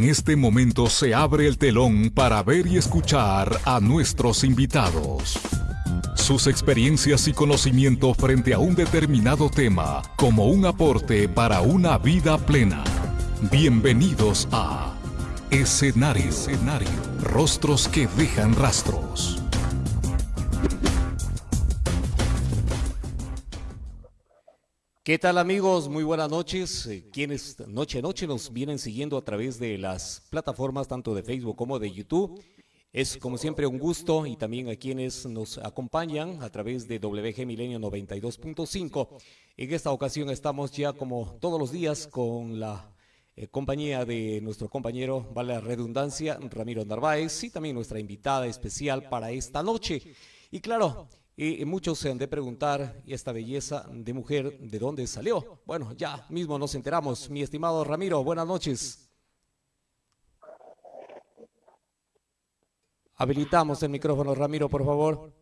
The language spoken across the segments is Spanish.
En este momento se abre el telón para ver y escuchar a nuestros invitados. Sus experiencias y conocimiento frente a un determinado tema como un aporte para una vida plena. Bienvenidos a Escenario, Escenario. Rostros que dejan rastros. ¿Qué tal amigos? Muy buenas noches. Eh, quienes noche a noche nos vienen siguiendo a través de las plataformas tanto de Facebook como de YouTube. Es como siempre un gusto y también a quienes nos acompañan a través de WG Milenio 92.5. En esta ocasión estamos ya como todos los días con la eh, compañía de nuestro compañero, vale la redundancia, Ramiro Narváez y también nuestra invitada especial para esta noche. Y claro, y muchos se han de preguntar, ¿y esta belleza de mujer de dónde salió? Bueno, ya mismo nos enteramos. Mi estimado Ramiro, buenas noches. Habilitamos el micrófono, Ramiro, por favor.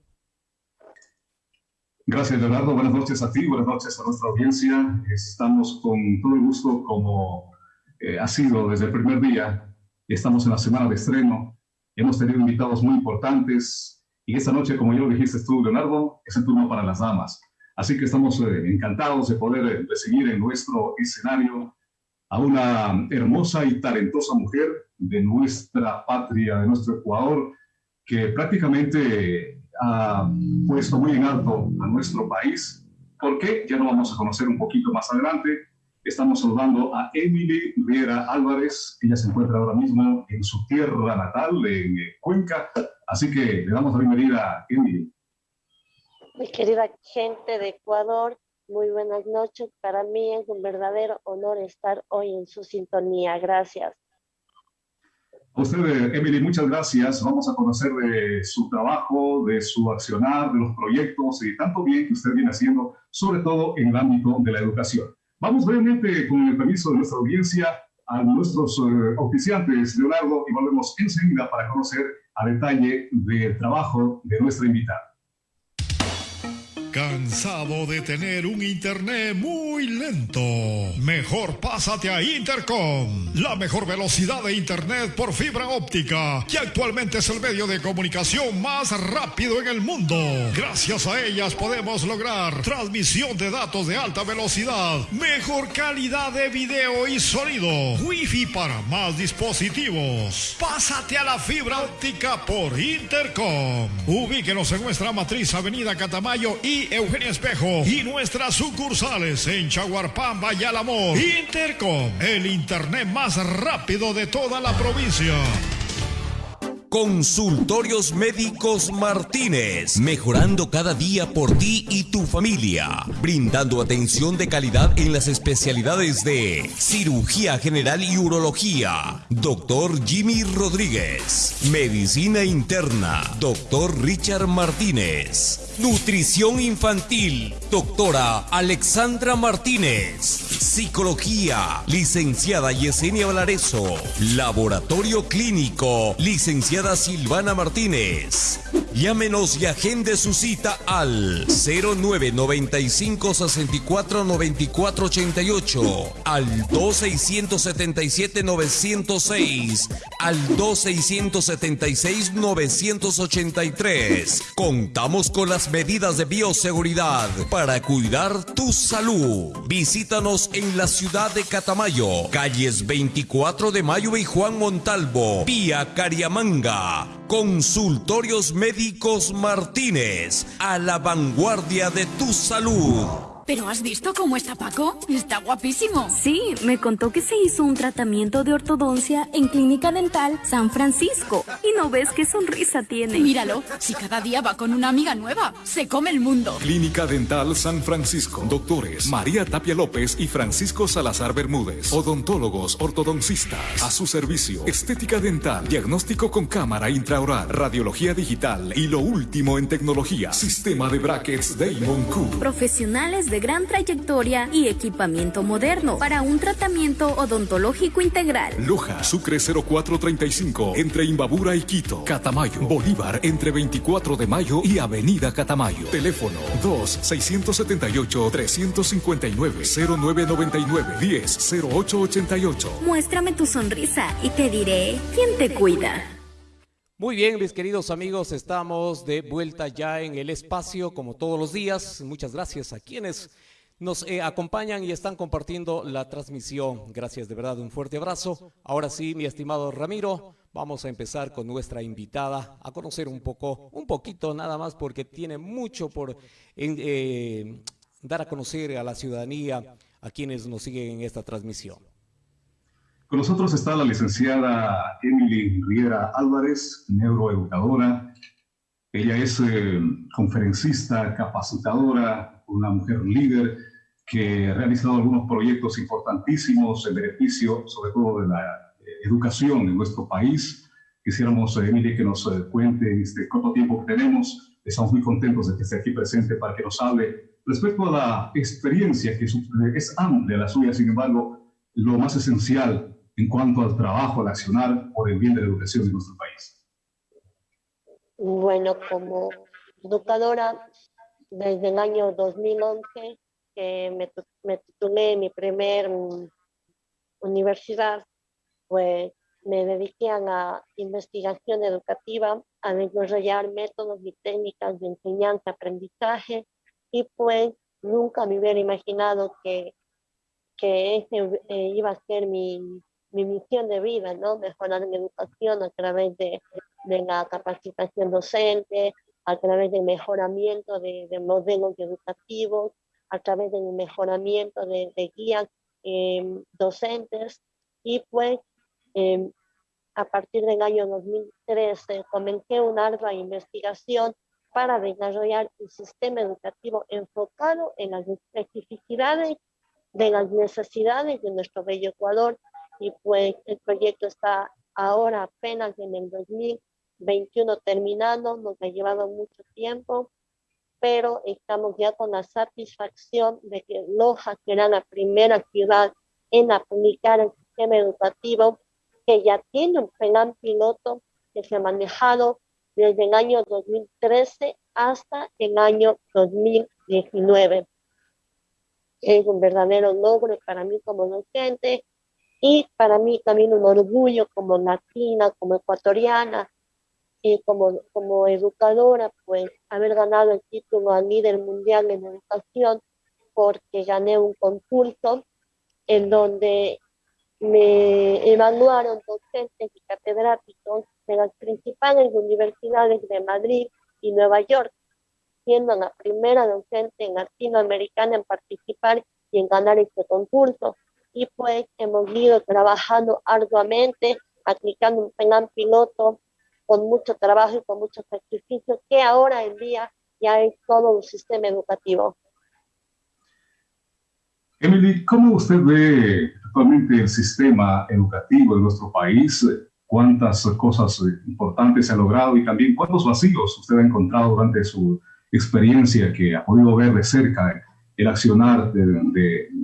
Gracias, Leonardo. Buenas noches a ti, buenas noches a nuestra audiencia. Estamos con todo el gusto, como eh, ha sido desde el primer día. Estamos en la semana de estreno. Hemos tenido invitados muy importantes, y esta noche, como ya lo dijiste tú, Leonardo, es el turno para las damas. Así que estamos eh, encantados de poder eh, recibir en nuestro escenario a una hermosa y talentosa mujer de nuestra patria, de nuestro Ecuador, que prácticamente ha puesto muy en alto a nuestro país. ¿Por qué? Ya lo vamos a conocer un poquito más adelante. Estamos saludando a Emily Riera Álvarez. Ella se encuentra ahora mismo en su tierra natal, en eh, Cuenca, Así que le damos la bienvenida a Emily. Mi querida gente de Ecuador, muy buenas noches. Para mí es un verdadero honor estar hoy en su sintonía. Gracias. A usted, Emily, muchas gracias. Vamos a conocer de su trabajo, de su accionar, de los proyectos y tanto bien que usted viene haciendo, sobre todo en el ámbito de la educación. Vamos brevemente, con el permiso de nuestra audiencia, a nuestros eh, oficiantes, Leonardo, y volvemos enseguida para conocer a detalle del trabajo de nuestra invitada. ¿Cansado de tener un internet muy lento? Mejor pásate a Intercom, la mejor velocidad de internet por fibra óptica, que actualmente es el medio de comunicación más rápido en el mundo. Gracias a ellas podemos lograr transmisión de datos de alta velocidad, mejor calidad de video y sonido, wifi para más dispositivos. Pásate a la fibra óptica por Intercom. Ubíquenos en nuestra matriz Avenida Catamayo y Eugenia Espejo y nuestras sucursales en Chaguarpamba y. Intercom, el internet más rápido de toda la provincia. Consultorios Médicos Martínez, mejorando cada día por ti y tu familia, brindando atención de calidad en las especialidades de cirugía general y urología, doctor Jimmy Rodríguez, medicina interna, doctor Richard Martínez, nutrición infantil, doctora Alexandra Martínez, psicología, licenciada Yesenia Valareso, laboratorio clínico, licenciada Silvana Martínez. Llámenos y agende su cita al 0995 64 94 88, al 2677 906, al 2676 983. Contamos con las medidas de bioseguridad para cuidar tu salud. Visítanos en la ciudad de Catamayo, calles 24 de Mayo y Juan Montalvo, vía Cariamanga Consultorios Médicos Martínez, a la vanguardia de tu salud. ¿Pero has visto cómo está Paco? Está guapísimo. Sí, me contó que se hizo un tratamiento de ortodoncia en Clínica Dental San Francisco. Y no ves qué sonrisa tiene. Míralo, si cada día va con una amiga nueva, se come el mundo. Clínica Dental San Francisco. Doctores María Tapia López y Francisco Salazar Bermúdez. Odontólogos ortodoncistas. A su servicio. Estética dental. Diagnóstico con cámara intraoral. Radiología digital. Y lo último en tecnología. Sistema de brackets Damon Q. Profesionales de de gran trayectoria y equipamiento moderno para un tratamiento odontológico integral. Loja, Sucre 0435, entre Imbabura y Quito. Catamayo, Bolívar, entre 24 de mayo y Avenida Catamayo. Teléfono 2-678-359-0999-10-0888. Muéstrame tu sonrisa y te diré quién te cuida. Muy bien, mis queridos amigos, estamos de vuelta ya en el espacio como todos los días. Muchas gracias a quienes nos eh, acompañan y están compartiendo la transmisión. Gracias de verdad, un fuerte abrazo. Ahora sí, mi estimado Ramiro, vamos a empezar con nuestra invitada a conocer un poco, un poquito nada más, porque tiene mucho por eh, dar a conocer a la ciudadanía, a quienes nos siguen en esta transmisión. Con nosotros está la licenciada Emily Riera Álvarez, neuroeducadora. Ella es eh, conferencista, capacitadora, una mujer líder que ha realizado algunos proyectos importantísimos en beneficio, sobre todo de la eh, educación en nuestro país. Quisiéramos, eh, Emily, que nos cuente en este corto tiempo que tenemos. Estamos muy contentos de que esté aquí presente para que nos hable respecto a la experiencia que es amplia la suya, sin embargo, lo más esencial en cuanto al trabajo, al accionar por el bien de la educación de nuestro país? Bueno, como educadora, desde el año 2011, que me, me titulé mi primer mm, universidad, pues me dediqué a la investigación educativa, a desarrollar métodos y técnicas de enseñanza, aprendizaje, y pues nunca me hubiera imaginado que, que ese eh, iba a ser mi, mi misión de vida, ¿no? Mejorar en educación a través de, de la capacitación docente, a través del mejoramiento de, de modelos educativos, a través del mejoramiento de, de guías em, docentes y pues em, a partir del año 2013 comencé una ardua investigación para desarrollar un sistema educativo enfocado en las especificidades de las necesidades de nuestro bello Ecuador y pues el proyecto está ahora apenas en el 2021 terminando, nos ha llevado mucho tiempo, pero estamos ya con la satisfacción de que Loja será la primera ciudad en aplicar el sistema educativo que ya tiene un plan piloto que se ha manejado desde el año 2013 hasta el año 2019. Es un verdadero logro para mí como docente y para mí también un orgullo como latina, como ecuatoriana y como, como educadora, pues haber ganado el título al líder mundial en educación porque gané un concurso en donde me evaluaron docentes y catedráticos de las principales universidades de Madrid y Nueva York, siendo la primera docente latinoamericana en participar y en ganar este concurso y pues hemos ido trabajando arduamente, aplicando un plan piloto con mucho trabajo y con mucho sacrificio, que ahora en día ya es todo un sistema educativo. Emily, ¿cómo usted ve actualmente el sistema educativo de nuestro país? ¿Cuántas cosas importantes se ha logrado y también cuántos vacíos usted ha encontrado durante su experiencia que ha podido ver de cerca el accionar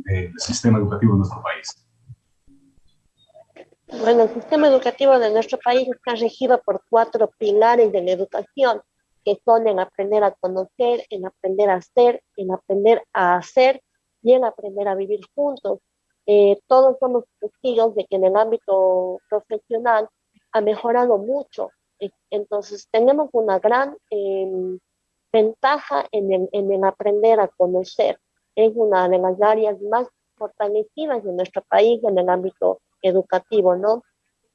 del sistema educativo de nuestro país? Bueno, el sistema educativo de nuestro país está regido por cuatro pilares de la educación, que son en aprender a conocer, en aprender a ser, en aprender a hacer y en aprender a vivir juntos. Eh, todos somos testigos de que en el ámbito profesional ha mejorado mucho. Entonces, tenemos una gran em, ventaja en el, en el aprender a conocer es una de las áreas más fortalecidas de nuestro país en el ámbito educativo, ¿no?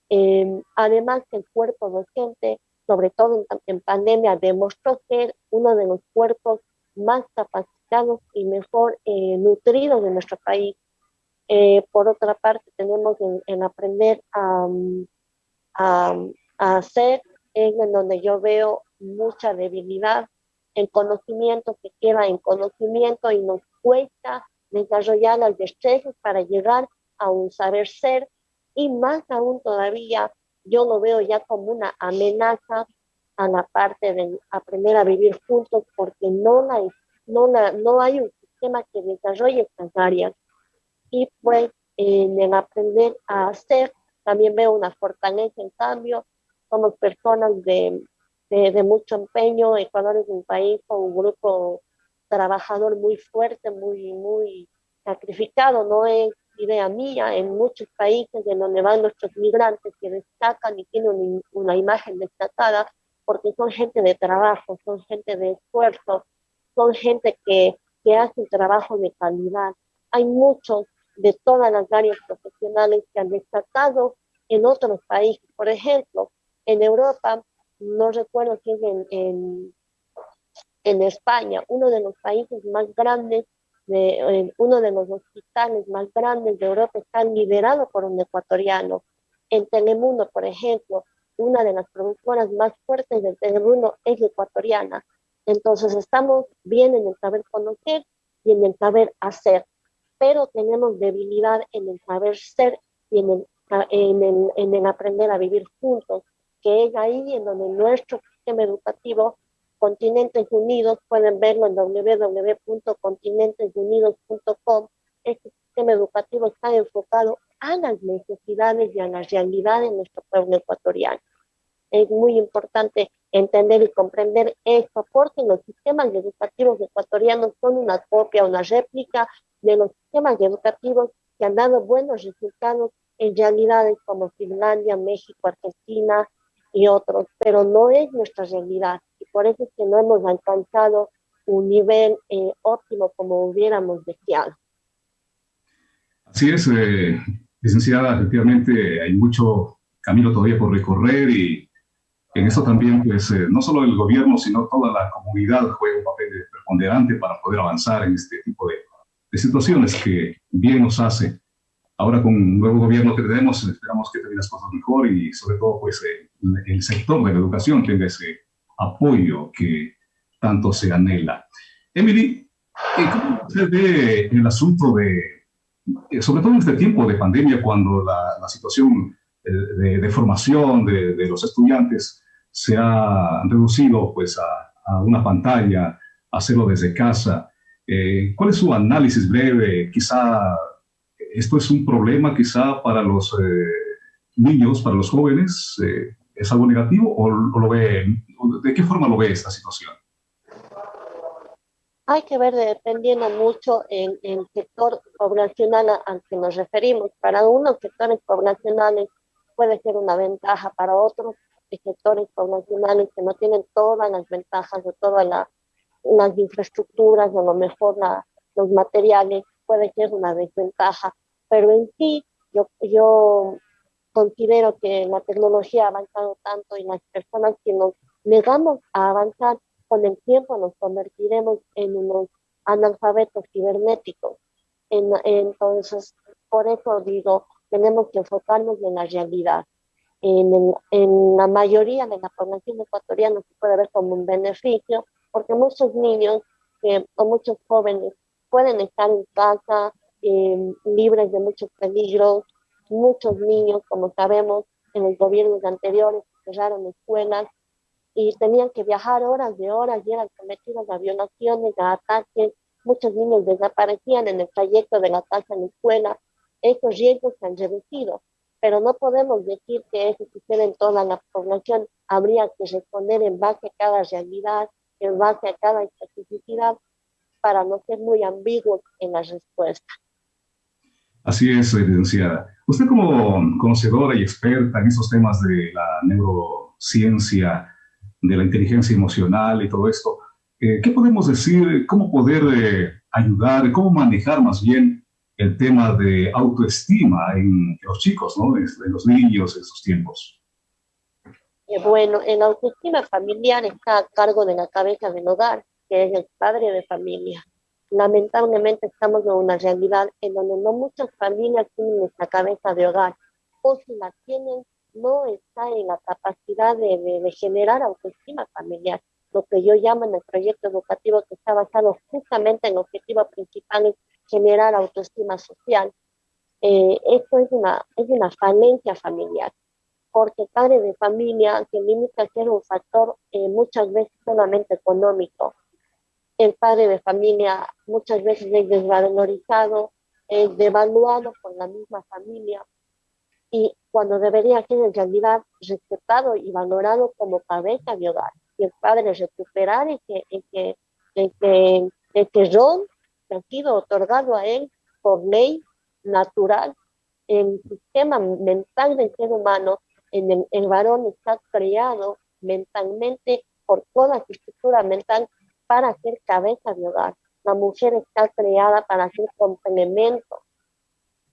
Eh, además, el cuerpo docente, sobre todo en, pandemia, demostró ser uno de los cuerpos más capacitados y mejor eh, nutridos de nuestro país. Eh, por otra parte, tenemos en, aprender a, hacer, es en donde yo veo mucha debilidad el conocimiento que queda en conocimiento y nos cuesta desarrollar las destrezas para llegar a un saber ser y más aún todavía yo lo veo ya como una amenaza a la parte de aprender a vivir juntos porque no, la, no, la, no hay un sistema que desarrolle estas áreas. Y pues en aprender a hacer, también veo una fortaleza en cambio, somos personas de, de, mucho empeño, Ecuador es un país con un grupo trabajador muy fuerte, muy, muy sacrificado, no es idea mía, en muchos países en donde van nuestros migrantes que destacan y tienen una imagen destacada, porque son gente de trabajo, son gente de esfuerzo, son gente que, que hace trabajo de calidad. Hay muchos de todas las áreas profesionales que han destacado en otros países. Por ejemplo, en Europa, no recuerdo si es en, en España, uno de los países más grandes, de, uno de los hospitales más grandes de Europa está liderado por un ecuatoriano. En Telemundo, por ejemplo, una de las productoras más fuertes del Telemundo es ecuatoriana. Entonces estamos bien en el saber conocer y en el saber hacer pero tenemos debilidad en el saber ser y en el, en el, en el aprender a vivir juntos, que es ahí en donde nuestro sistema educativo, Continentes Unidos, pueden verlo en www.continentesunidos.com, este sistema educativo está enfocado a las necesidades y a la realidad de nuestro pueblo ecuatoriano. Es muy importante entender y comprender esto, porque los sistemas educativos ecuatorianos son una copia, una réplica de los sistemas educativos que han dado buenos resultados en realidades como Finlandia, México, Argentina y otros, pero no es nuestra realidad y por eso es que no hemos alcanzado un nivel eh, óptimo como hubiéramos deseado. Así es, eh, licenciada, efectivamente hay mucho camino todavía por recorrer y en eso también, pues, eh, no solo el gobierno, sino toda la comunidad juega un papel preponderante para poder avanzar en este tipo de de situaciones que bien nos hace. Ahora con un nuevo gobierno que tenemos, esperamos que tenga las cosas mejor y sobre todo pues eh, el sector de la educación tenga ese apoyo que tanto se anhela. Emily, eh, ¿cómo se ve el asunto de, eh, sobre todo en este tiempo de pandemia, cuando la, situación de, formación de, de, los estudiantes se ha reducido pues a, a una pantalla, hacerlo desde casa? Eh, ¿Cuál es su análisis breve? Quizá esto es un problema quizá para los eh, niños, para los jóvenes. Eh, ¿Es algo negativo o, lo ve, de qué forma lo ve esta situación? Hay que ver dependiendo mucho en el sector poblacional al que nos referimos. Para unos sectores poblacionales puede ser una ventaja, para otros sectores poblacionales que no tienen todas las ventajas o toda la las infraestructuras o a lo mejor los materiales puede ser una desventaja, pero en sí yo, yo considero que la tecnología ha avanzado tanto y las personas que nos negamos a avanzar con el tiempo nos convertiremos en unos analfabetos cibernéticos. En, entonces, por eso digo, tenemos que enfocarnos en la realidad. En, la mayoría de la población ecuatoriana se puede ver como un beneficio, porque muchos niños eh, o muchos jóvenes pueden estar en casa em, libres de muchos peligros. Muchos niños, como sabemos, en los gobiernos anteriores cerraron escuelas y tenían que viajar horas de horas y eran sometidos a violaciones, a ataques. Muchos niños desaparecían en el trayecto de la casa a la escuela. Esos riesgos se han reducido, pero no podemos decir que eso sucede en toda la población. Habría que responder en base a cada realidad en base a cada especificidad para no ser muy ambiguos en la respuesta. Así es, licenciada. Usted como conocedora y experta en esos temas de la neurociencia, de la inteligencia emocional y todo esto, eh, ¿qué podemos decir? ¿Cómo poder eh, ayudar? ¿Cómo manejar más bien el tema de autoestima en los chicos, ¿no? en los niños en sus tiempos? bueno, en autoestima familiar está a cargo de la cabeza del hogar, que es el padre de familia. Lamentablemente estamos en una realidad en donde no muchas familias tienen esta cabeza de hogar, o si la tienen, no está en la capacidad de, de, generar autoestima familiar. Lo que yo llamo en el proyecto educativo que está basado justamente en el objetivo principal es generar autoestima social. Eh, esto es una, es una falencia familiar porque padre de familia que limita a ser un factor eh, muchas veces solamente económico. El padre de familia muchas veces es desvalorizado, es devaluado por la misma familia y cuando debería ser en realidad respetado y valorado como cabeza de hogar. Y el padre recuperar ese, ese, ese, ese rol que ha sido otorgado a él por ley natural el sistema mental del ser humano, en el, el varón está creado mentalmente por toda su estructura mental para ser cabeza de hogar. La mujer está creada para ser complemento.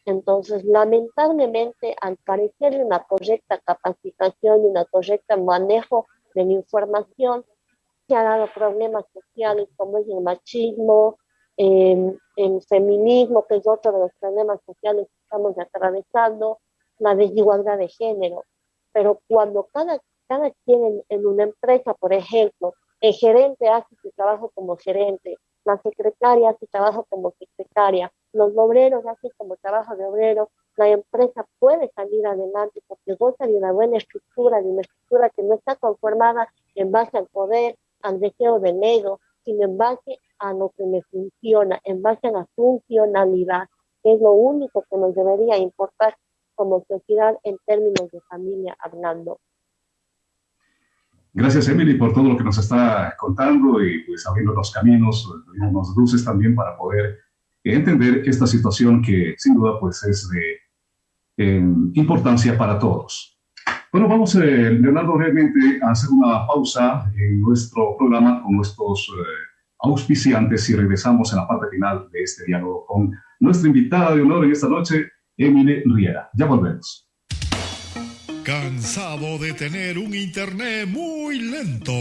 Entonces, lamentablemente, al carecer de una correcta capacitación y una correcta manejo de la información, se han dado problemas sociales como es el machismo, el feminismo, que es otro de los problemas sociales que estamos atravesando, la desigualdad de género. Pero cuando cada, cada quien en una empresa, por ejemplo, el gerente hace su trabajo como gerente, la secretaria hace trabajo como secretaria, los obreros hacen como trabajo de obrero, la empresa puede salir adelante porque goza de una buena estructura, de una estructura que no está conformada en base al poder, al deseo del ego, sino en base a lo que le funciona, en base a la funcionalidad, que es lo único que nos debería importar como sociedad en términos de familia hablando. Gracias, Emily, por todo lo que nos está contando y pues abriendo los caminos, los luces también para poder entender esta situación que sin duda pues es de eh, importancia para todos. Bueno, vamos, eh, Leonardo, realmente a hacer una pausa en nuestro programa con nuestros eh, auspiciantes y regresamos en la parte final de este diálogo con nuestra invitada de honor en esta noche, Emily Riera. Ya volvemos. ¿Cansado de tener un internet muy lento?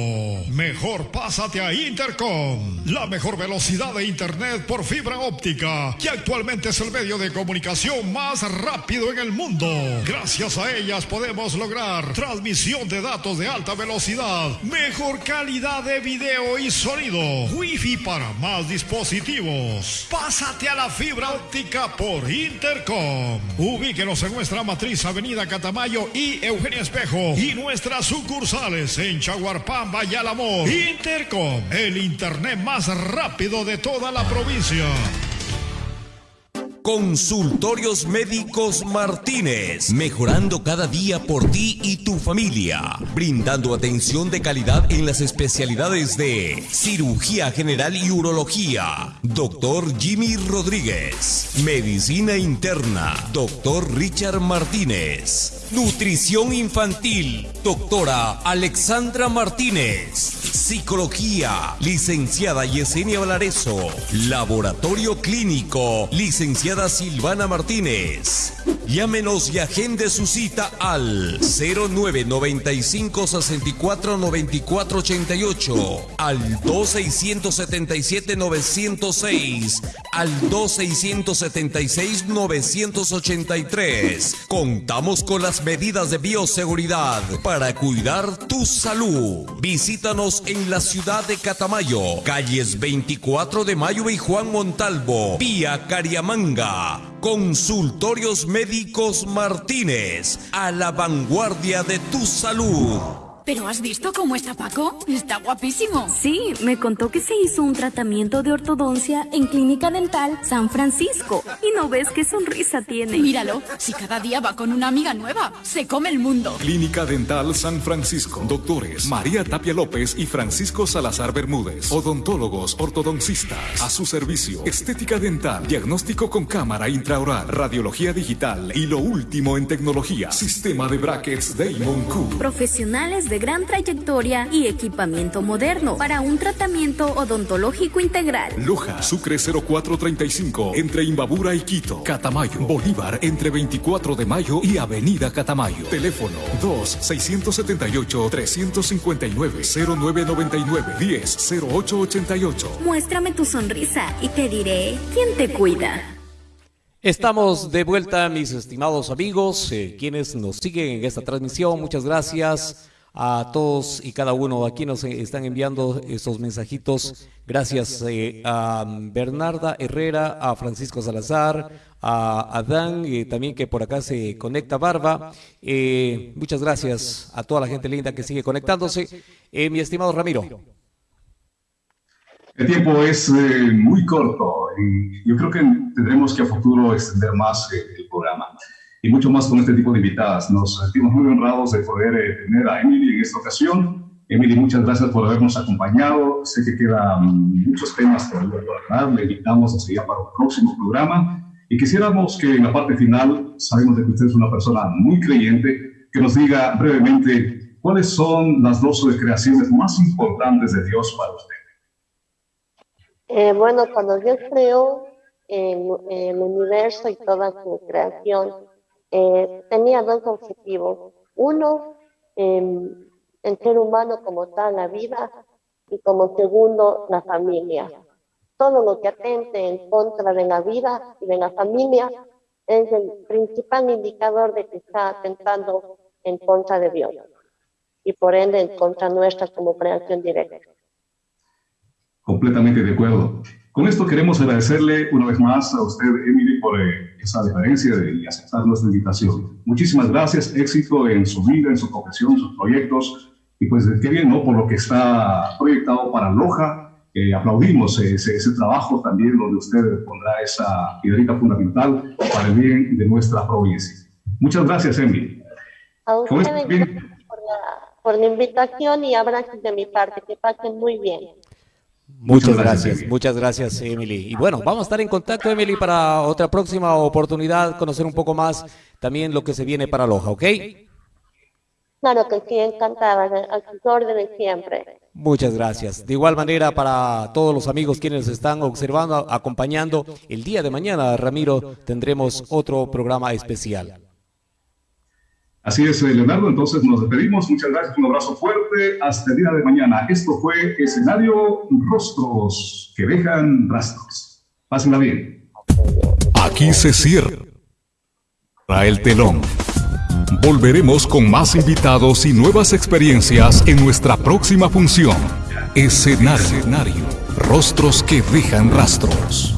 Mejor pásate a Intercom, la mejor velocidad de internet por fibra óptica, que actualmente es el medio de comunicación más rápido en el mundo. Gracias a ellas podemos lograr transmisión de datos de alta velocidad, mejor calidad de video y sonido, wifi para más dispositivos. Pásate a la fibra óptica por Intercom. Ubíquenos en nuestra matriz Avenida Catamayo y Eugenia Espejo y nuestras sucursales en Chaguarpamba y Alamor. Intercom, el internet más rápido de toda la provincia. Consultorios Médicos Martínez, mejorando cada día por ti y tu familia, brindando atención de calidad en las especialidades de cirugía general y urología, doctor Jimmy Rodríguez, medicina interna, doctor Richard Martínez, nutrición infantil, doctora Alexandra Martínez, psicología, licenciada Yesenia Valareso, laboratorio clínico, licenciada Silvana Martínez. Llámenos y agende su cita al 0995 64 94 88, al 2677 906, al 2676 983. Contamos con las medidas de bioseguridad para cuidar tu salud. Visítanos en la ciudad de Catamayo, calles 24 de Mayo y Juan Montalvo, vía Cariamanga. Consultorios Médicos Martínez, a la vanguardia de tu salud. ¿Pero has visto cómo está Paco? Está guapísimo. Sí, me contó que se hizo un tratamiento de ortodoncia en Clínica Dental San Francisco. Y no ves qué sonrisa tiene. Míralo, si cada día va con una amiga nueva, se come el mundo. Clínica Dental San Francisco. Doctores María Tapia López y Francisco Salazar Bermúdez. Odontólogos, ortodoncistas. A su servicio. Estética dental. Diagnóstico con cámara intraoral. Radiología digital. Y lo último en tecnología. Sistema de brackets Damon Cook. Profesionales de gran trayectoria y equipamiento moderno para un tratamiento odontológico integral. Loja, Sucre 0435, entre Imbabura y Quito. Catamayo, Bolívar, entre 24 de mayo y Avenida Catamayo. Teléfono 2-679-359-0999-10-0888. Muéstrame tu sonrisa y te diré quién te cuida. Estamos de vuelta, mis estimados amigos, eh, quienes nos siguen en esta transmisión. Muchas gracias a todos y cada uno aquí nos están enviando estos mensajitos. Gracias eh, a Bernarda Herrera, a Francisco Salazar, a Adán, eh, también que por acá se conecta Barba. Eh, muchas gracias a toda la gente linda que sigue conectándose. mi estimado Ramiro. El tiempo es muy corto. Yo creo que tendremos que a futuro extender más el programa y mucho más con este tipo de invitadas. Nos sentimos muy honrados de poder eh, tener a Emily en esta ocasión. Emily, muchas gracias por habernos acompañado. Sé que quedan muchos temas por hablar. Le invitamos a seguir para un próximo programa. Y quisiéramos que en la parte final, sabemos de que usted es una persona muy creyente, que nos diga brevemente cuáles son las dos creaciones más importantes de Dios para usted. Eh, bueno, cuando Dios creó el, universo y toda su creación, eh, tenía dos objetivos. Uno, em, el ser humano como tal, la vida, y como segundo, la familia. Todo lo que atente en contra de la vida y de la familia es el principal indicador de que está atentando en contra de Dios y por ende en contra nuestra como creación directa. Completamente de acuerdo. Con esto queremos agradecerle una vez más a usted, Emily, por eh, esa deferencia de, y aceptar nuestra invitación. Muchísimas gracias, éxito en su vida, en su profesión, en sus proyectos, y pues qué bien, ¿no? Por lo que está proyectado para Loja. Eh, aplaudimos ese, ese, trabajo también donde usted pondrá esa piedrita fundamental para el bien de nuestra provincia. Muchas gracias, Emily. A ustedes por la, por la invitación y abrazos de mi parte. Que pasen muy bien. Muchas, gracias, muchas gracias Emily. Y bueno, vamos a estar en contacto Emily para otra próxima oportunidad, conocer un poco más también lo que se viene para Loja, ¿ok? Claro que sí, encantada, a sus órdenes siempre. Muchas gracias. De igual manera para todos los amigos quienes están observando, acompañando, el día de mañana, Ramiro, tendremos otro programa especial. Así es, eh, Leonardo, entonces nos despedimos. Muchas gracias, un abrazo fuerte. Hasta el día de mañana. Esto fue escenario Rostros que dejan rastros. Pásenla bien. Aquí se cierra el telón. Volveremos con más invitados y nuevas experiencias en nuestra próxima función. Escenario. Rostros que dejan rastros.